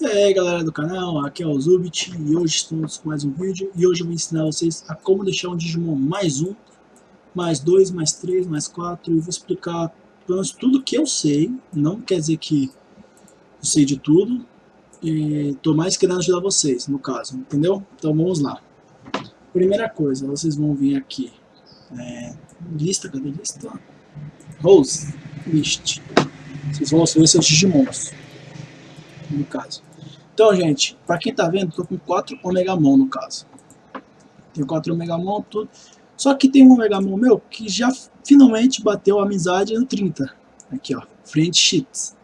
E aí galera do canal, aqui é o Zubit e hoje estamos com mais um vídeo e hoje eu vou ensinar vocês a como deixar um Digimon mais um, mais dois, mais três, mais quatro e vou explicar pelo menos tudo que eu sei, não quer dizer que eu sei de tudo e tô mais querendo ajudar vocês, no caso, entendeu? Então vamos lá. Primeira coisa, vocês vão vir aqui, é, lista, cadê lista? Rose, list. Vocês vão ver seus Digimons, no caso. Então, gente, pra quem tá vendo, tô com 4 Omegamon no caso. Tenho 4 Omegamon, tudo. Só que tem um Omegamon meu que já finalmente bateu a amizade no 30. Aqui, ó, Friendships.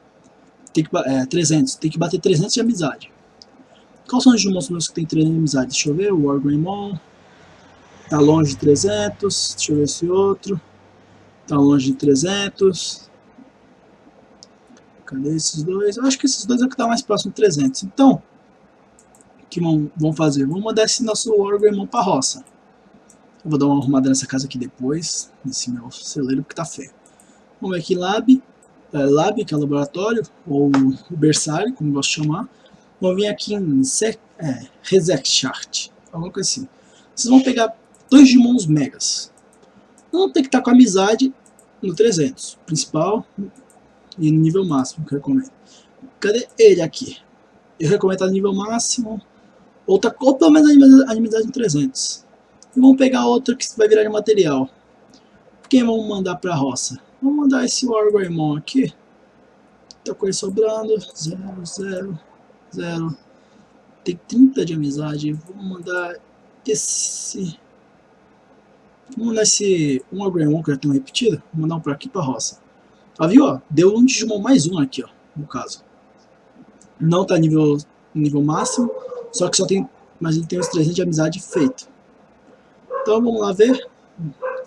Tem que, é, 300, tem que bater 300 de amizade. Quais são os Digimons meus que tem 300 de amizade? Deixa eu ver, o Wargreymon. Tá longe de 300. Deixa eu ver esse outro. Tá longe de 300. Cadê esses dois? Eu acho que esses dois é o que está mais próximo de 300. Então, o que vão, vão fazer? Vamos mandar esse nosso Wargreymon para a roça. Eu vou dar uma arrumada nessa casa aqui depois, nesse meu celeiro, porque tá feio. Vamos ver aqui Lab, é, Lab, que é laboratório, ou berçário, como eu gosto de chamar. Vamos vir aqui em é, Chart, alguma coisa assim. Vocês vão pegar dois Digimons Megas. Um tem que estar tá com amizade no 300, principal, e no nível máximo que eu recomendo. Cadê ele aqui? Eu recomendo no nível máximo, ou, tá, ou pelo menos a inimizade em 300. E vamos pegar outro que vai virar de material. Quem vamos mandar para a roça? Vamos mandar esse Wargreymon aqui. Tá com ele sobrando. 0, 0, 0. Tem 30 de amizade. Vamos mandar esse... Vamos mandar esse um Wargreymon que já tenho repetido. Vou mandar um para aqui para a roça. Ó, viu? Ó, deu um Digimon mais um aqui, ó, no caso. Não tá nível, nível máximo, só que só tem, mas ele tem os 300 de amizade feito. Então vamos lá ver.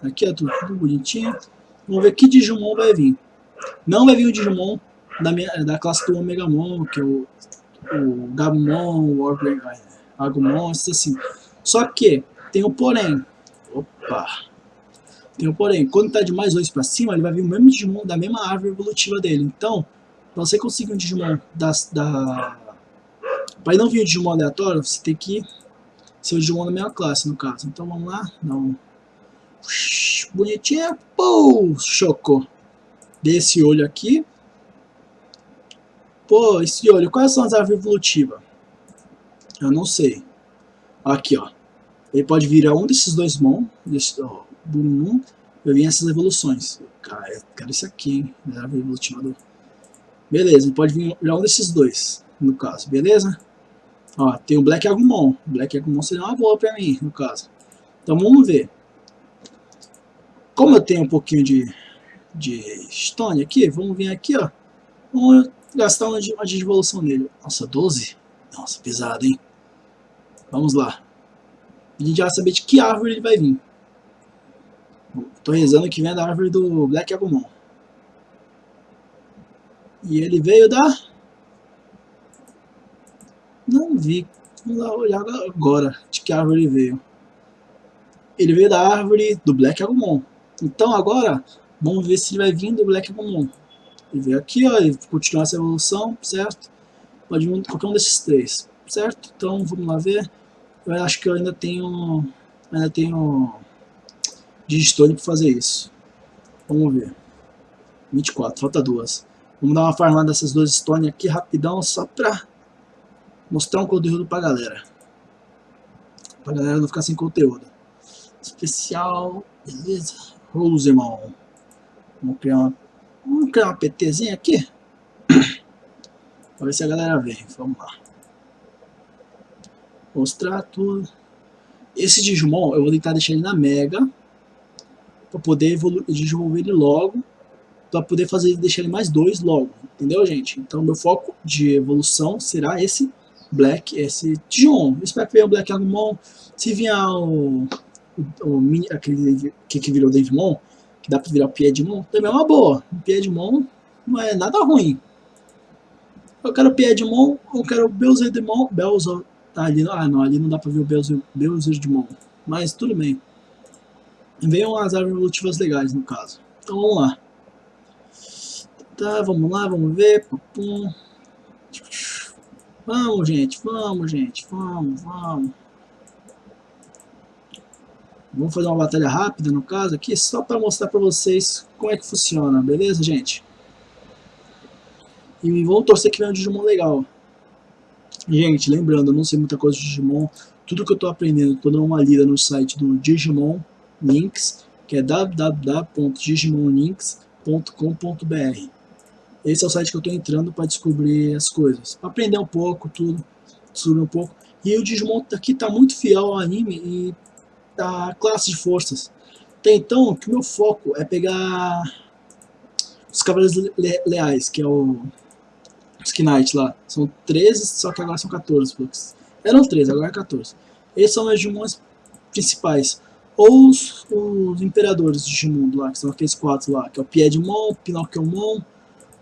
Aqui é tudo, bonitinho. Vamos ver que Digimon vai vir. Não vai vir o Digimon da, minha, da classe do Omegamon, que é o, o Gabumon, o Agumon, isso assim. Só que tem o porém. Opa! Tem um porém, quando está de mais 2 para cima, ele vai vir o mesmo Digimon da mesma árvore evolutiva dele. Então, para você conseguir um Digimon das, da... Para não vir um Digimon aleatório, você tem que ser o Digimon da mesma classe, no caso. Então vamos lá, não. Bonitinha, pô, chocou. Desse olho aqui. Pô, esse olho, quais são as árvores evolutivas? Eu não sei. Aqui, ó. Ele pode virar um desses dois Mon, desse, ó, Eu vi essas evoluções. Cara, eu quero isso aqui, hein? Beleza, pode vir já um desses dois, no caso, beleza? Ó, tem o Black Agumon. Black Agumon seria uma boa pra mim, no caso. Então vamos ver. Como eu tenho um pouquinho de, de Stone aqui, vamos vir aqui, ó. Vamos gastar uma de, uma de evolução nele. Nossa, 12? Nossa, pesado, hein? Vamos lá. A gente já vai saber de que árvore ele vai vir. Tô rezando que vem da árvore do Black Agumon. E ele veio da... Não vi. Vamos lá olhar agora de que árvore ele veio. Ele veio da árvore do Black Agumon. Então agora, vamos ver se ele vai vir do Black Agumon. Ele veio aqui, ó, e continuar essa evolução, certo? Pode vir qualquer um desses três, certo? Então vamos lá ver. Eu acho que eu ainda tenho... Ainda tenho de Stone para fazer isso. Vamos ver. 24, falta duas. Vamos dar uma farmada dessas duas Stone aqui rapidão, só para mostrar um conteúdo pra galera. Pra galera não ficar sem conteúdo. Especial, beleza? Rosemon. Vamos criar uma, vamos criar uma PTzinha aqui. pra ver se a galera vem. Vamos lá. Mostrar tudo. Esse Digimon eu vou tentar deixar ele na Mega para poder desenvolver ele logo, para poder fazer deixar ele mais dois logo, entendeu, gente? Então, meu foco de evolução será esse Black, esse Dion. Eu espero que venha o Black Agumon. Se vier o, o, o mini, aquele que, que virou Devimon, que dá para virar o Piedmon, também é uma boa. O Piedmon não é nada ruim. Eu quero Piedmon, eu quero Beelzedemon, Beelzedemon, tá ali, ah não, ali não dá para ver o Beelzedemon, mas tudo bem. Venham as árvores evolutivas legais, no caso. Então vamos lá. Tá, vamos lá, vamos ver. Pum. Vamos, gente, vamos, gente, vamos, vamos. Vamos fazer uma batalha rápida, no caso, aqui, só para mostrar para vocês como é que funciona, beleza, gente? E vamos torcer que venha um Digimon legal. Gente, lembrando, eu não sei muita coisa de Digimon, tudo que eu estou aprendendo, estou dando uma lida no site do Digimon Links, que é www.digimonlinks.com.br. Esse é o site que eu estou entrando para descobrir as coisas, para aprender um pouco, tudo, descobrir um pouco. E o Digimon aqui está muito fiel ao anime e da classe de forças. Até então, que o meu foco é pegar os Cavaleiros Le Leais, que é o Knight lá. São 13, só que agora são 14. Eram 13, agora é 14. Esses são os Digimons principais. Ou os, os Imperadores de Digimundo lá, que são aqueles quatro lá. Que é o Piedmon, o Pinocchiomon,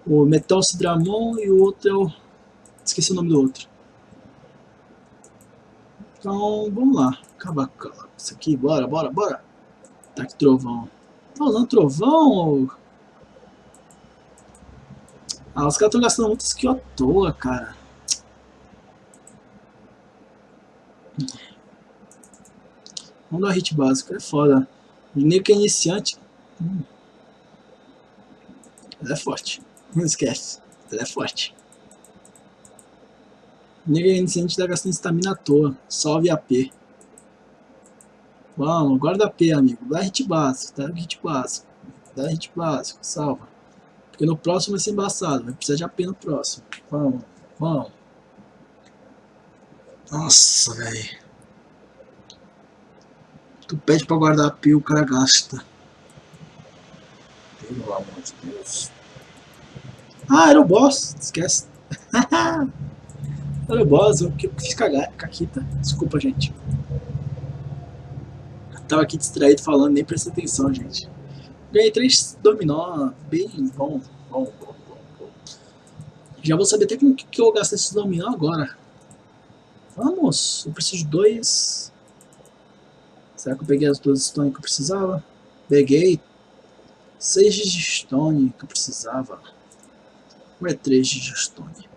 o Metalcidramon e o outro é o... Esqueci o nome do outro. Então, vamos lá. Acabar com isso aqui. Bora, bora, bora. Tá aqui trovão. Tá usando trovão ou... Ah, os caras estão gastando muito skill à toa, cara. Vamos dar hit básico, é foda. O nego que é iniciante. Hum. Ele é forte. Não esquece. Ele é forte. O nego é iniciante tá gastando estamina à toa. Salve AP. Vamos, guarda AP, amigo. Dá hit básico, tá? Hit básico. Dá hit básico, salva. Porque no próximo vai ser embaçado. Vai precisar de AP no próximo. Vamos, vamos. Nossa, velho. Tu pede pra guardar a pia, o cara gasta. Pelo amor de Deus. Ah, era o boss. Esquece. era o boss. Eu fiz caquita. Desculpa, gente. Eu tava aqui distraído falando, nem prestei atenção, gente. Ganhei três dominó. Bem bom. Bom, bom, bom, bom. Já vou saber até como que eu gasto esses dominó agora. Vamos. Eu preciso de dois Será que eu peguei as duas stones que eu precisava? Peguei. 6 de stone que eu precisava. Ou é 3 de stone?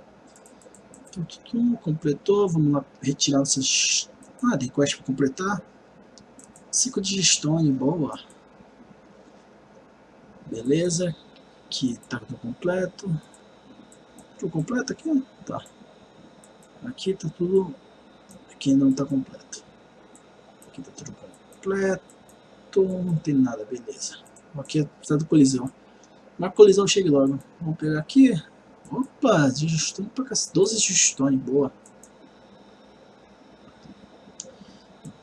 Tum, tum, completou. Vamos lá retirar essas... Ah, tem quest para completar. 5 de stone, boa. Beleza. Aqui tá tudo completo. Tudo completo aqui? Tá. Aqui tá tudo... Aqui não tá completo. Aqui tá tudo completo completo, não tem nada, beleza. Aqui é precisa do colisão. Uma colisão chegue logo. Vamos pegar aqui. Opa, digestone pra cá. 12 digestone, boa.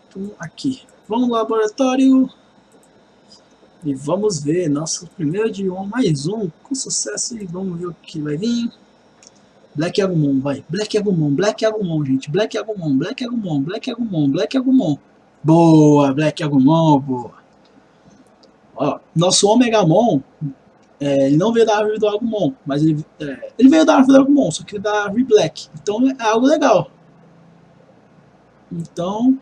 Então, aqui. Vamos no laboratório. E vamos ver. Nosso primeiro de um, mais um. Com sucesso. E vamos ver o que vai vir. Black Agumon, vai. Black Agumon, Black Agumon, gente. Black Agumon, Black Agumon, Black Agumon, Black Agumon. Boa, Black Agumon, boa. Ó, nosso Omegamon, é, ele não veio da árvore do Agumon, mas ele, é, ele veio da árvore do Agumon, só que da árvore Black. Então é algo legal. Então,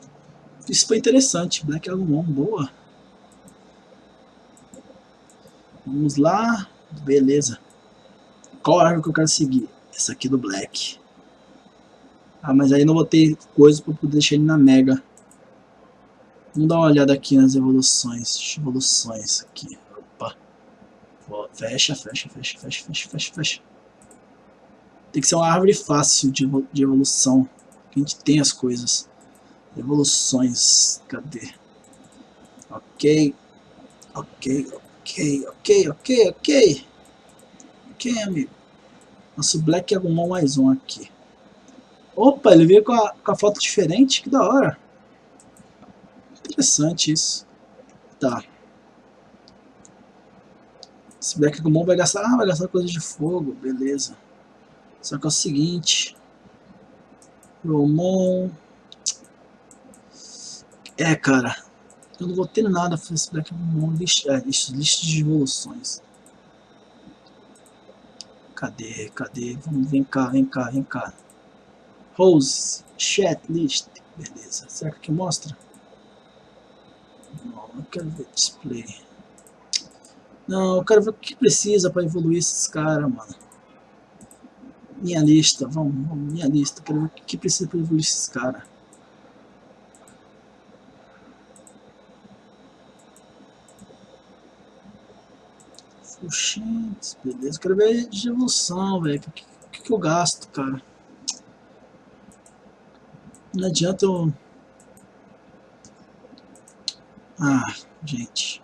isso foi interessante. Black Agumon, boa. Vamos lá. Beleza. Qual árvore que eu quero seguir? Essa aqui do Black. Ah, mas aí não vou ter coisa para poder deixar ele na Mega. Vamos dar uma olhada aqui nas evoluções. Evoluções aqui. Opa. Fecha, fecha, fecha, fecha, fecha, fecha, fecha. Tem que ser uma árvore fácil de, evolução. A gente tem as coisas. Evoluções. Cadê? Ok. Ok, ok, ok, ok, ok. Ok, amigo. Nosso Black Agumon mais um aqui. Opa, ele veio com a, com a foto diferente. Que da hora. Interessante isso. Tá. Esse Black Agumon vai gastar... Ah, vai gastar coisa de fogo. Beleza. Só que é o seguinte... Romon... É, cara. Eu não vou ter nada pra esse Black Agumon. Lista, é, lista, lista de evoluções. Cadê? Cadê? Vamos, vem cá, vem cá, vem cá. Rose, chat list. Beleza. Será que aqui mostra? Quero ver display. Não, eu quero ver o que precisa para evoluir esses caras, mano. Minha lista, vamos, vamos minha lista. Quero ver o que precisa para evoluir esses caras. Oxentes, beleza. Quero ver de evolução, velho. O que, que, que eu gasto, cara? Não adianta eu... Ah, gente.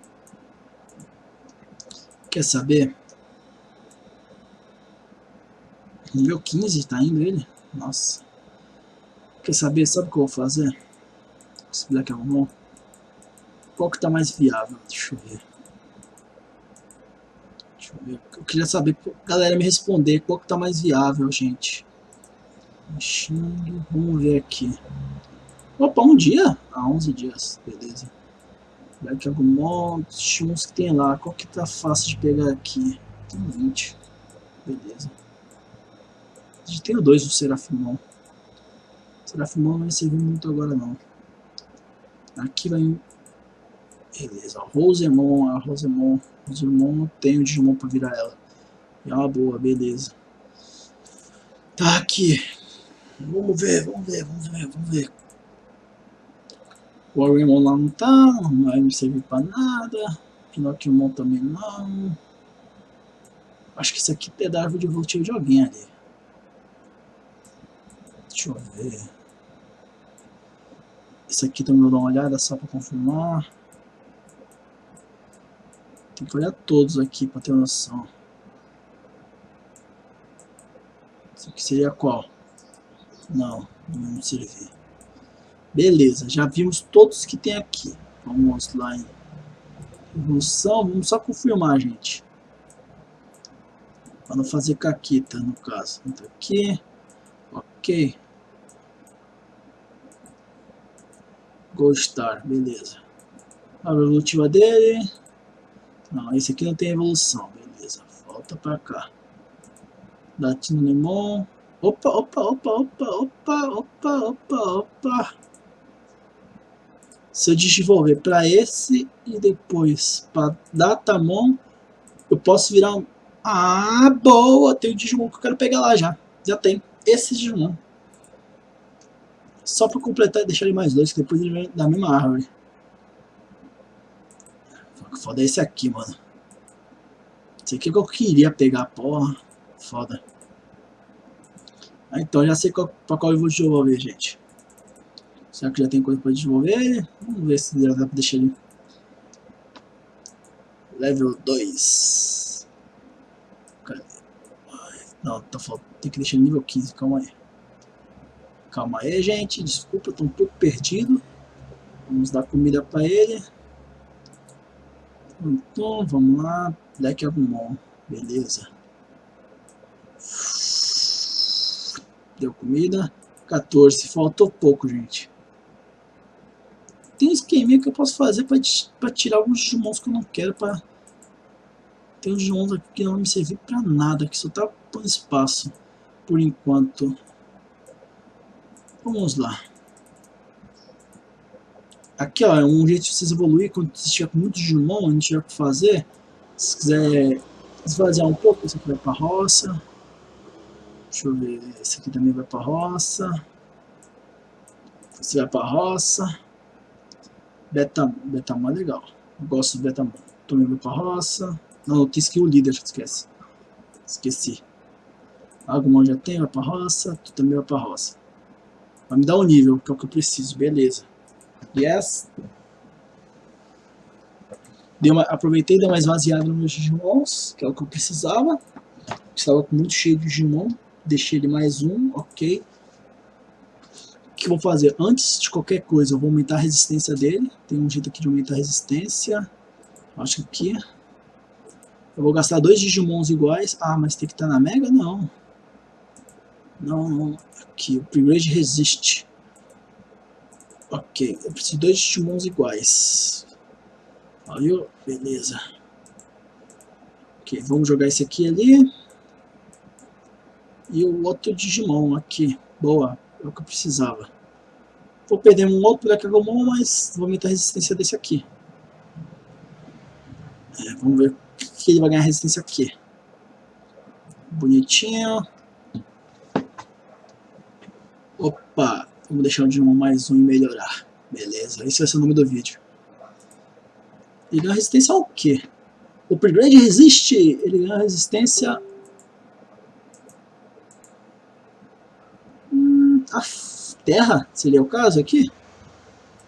Quer saber? Nível 15 tá indo ele? Nossa. Quer saber? Sabe o que eu vou fazer? Esse Black Almond. Qual que tá mais viável? Deixa eu ver. Deixa eu ver. Eu queria saber, galera, me responder qual que tá mais viável, gente. Vamos ver aqui. Opa, um dia? Ah, 11 dias, beleza. Black Agumon, uns que tem lá. Qual que tá fácil de pegar aqui? Tem 20. Beleza. A gente tem o 2 do Serafimon. Serafimon não vai servir muito agora não. Aqui vai... Beleza, Rosemon, a Rosemon. Rosemon não tem o Digimon pra virar ela. É uma boa, beleza. Tá aqui. Vamos ver, vamos ver, vamos ver, vamos ver. O Agumon lá não tá, não vai me pra nada. Pinocchio também não. Acho que isso aqui é da árvore de evolutivo de alguém ali. Deixa eu ver. Isso aqui também vou dar uma olhada só para confirmar. Tem que olhar todos aqui para ter noção. Isso aqui seria qual? Não, não servir. Beleza, já vimos todos que tem aqui. Vamos lá em evolução, vamos só confirmar, gente. Para não fazer caquita, no caso. Entra aqui. Ok. Goldstar, beleza. A evolutiva dele. Não, esse aqui não tem evolução, beleza. Volta pra cá. Latino Limon. Opa, opa, opa, opa, opa, opa, opa, opa. Se eu desenvolver para esse e depois para Datamon, eu posso virar um... Ah, boa! Tem o Digimon que eu quero pegar lá já. Já tem. Esse Digimon. Só para completar e deixar ele mais dois, que depois ele vem da mesma árvore. Foda esse aqui, mano. Esse aqui é que eu queria pegar, porra. Foda. Ah, então já sei qual, pra qual eu vou desenvolver, gente. Será que já tem coisa pra desenvolver? Vamos ver se dá pra deixar ele. Level 2. Cadê? Não, tá faltando. Tem que deixar ele nível 15, calma aí. Calma aí, gente. Desculpa, eu tô um pouco perdido. Vamos dar comida para ele. Então, vamos lá. Black Agumon. Beleza. Deu comida. 14. Faltou pouco, gente. Tem um esqueminha que eu posso fazer para tirar alguns Digimons que eu não quero. Pra... Tem uns Digimons aqui que não vão me servir para nada. Que só tá por espaço. Por enquanto. Vamos lá. Aqui ó, é um jeito de vocês evoluir quando você estiver com muito Digimon, não tiver o que fazer. Se quiser esvaziar um pouco, esse aqui vai pra roça. Deixa eu ver, esse aqui também vai pra roça. Esse vai pra roça. Betamon, Betamon é legal. Eu gosto do Betamon. Pra roça. Não, eu quis que o líder, esquece. Esqueci. Agumon já tem, vai pra roça. Tu também vai pra roça. Vai me dar um nível, que é o que eu preciso, beleza. Yes. Dei uma, aproveitei e dei uma esvaziada nos meus Digimons, que é o que eu precisava. Estava muito cheio de Digimon. Deixei ele mais um, ok. Que eu vou fazer? Antes de qualquer coisa, eu vou aumentar a resistência dele. Tem um jeito aqui de aumentar a resistência. Acho que aqui. Eu vou gastar dois Digimons iguais. Ah, mas tem que estar na Mega? Não. Não, não. Aqui, o upgrade resiste. Ok, eu preciso de dois Digimons iguais. Valeu, beleza. Ok, vamos jogar esse aqui ali. E o outro Digimon aqui. Boa, é o que eu precisava. Vou perder um outro Blackamon, mas vou aumentar a resistência desse aqui. É, vamos ver que ele vai ganhar resistência aqui. Bonitinho. Opa, vamos deixar o Digimon mais um e melhorar. Beleza, esse vai ser o nome do vídeo. Ele ganha resistência ao quê? O upgrade resiste, ele ganha resistência... Hum, a terra, seria o caso aqui?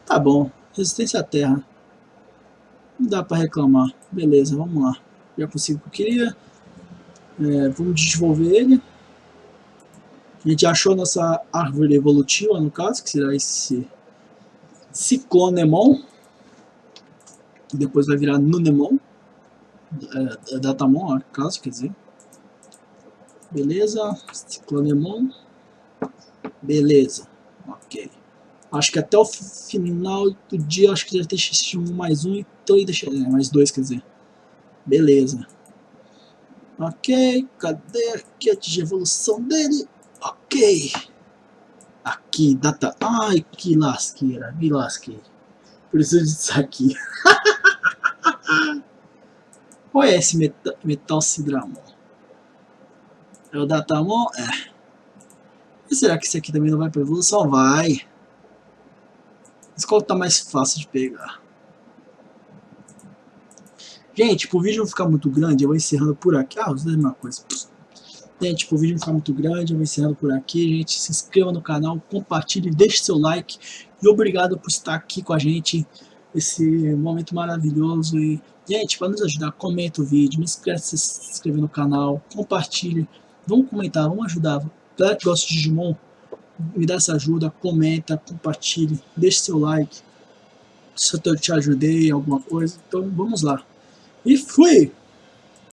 Tá bom, resistência à terra. Não dá pra reclamar. Beleza, vamos lá. Já consigo o que eu queria. É, vamos desenvolver ele. A gente achou nossa árvore evolutiva, no caso, que será esse Ciclonemon. Que depois vai virar Nunemon. É, é Datamon, caso, quer dizer. Beleza, Ciclonemon. Beleza, ok. Acho que até o final do dia, acho que já tem X1 mais um, então deixa, é, mais dois, quer dizer. Beleza. Ok, cadê a de evolução dele? Ok. Aqui, data... Ai, que lasqueira, me lasquei. Preciso disso aqui. Qual é esse metal, metal Cidramon? É o Datamon? É. E será que esse aqui também não vai para evolução? Vai. Mas qual tá mais fácil de pegar? Gente, pro vídeo não ficar muito grande, eu vou encerrando por aqui. Ah, os é mesma coisa. Gente, pro vídeo não ficar muito grande, eu vou encerrando por aqui. Gente, se inscreva no canal, compartilhe, deixe seu like. E obrigado por estar aqui com a gente esse momento maravilhoso. E, gente, para nos ajudar, comenta o vídeo, não esquece de se inscrever no canal, compartilhe. Vamos comentar, vamos ajudar. Galera que gosta de Digimon, me dá essa ajuda, comenta, compartilhe, deixe seu like. Se eu te ajudei alguma coisa, então vamos lá. E fui!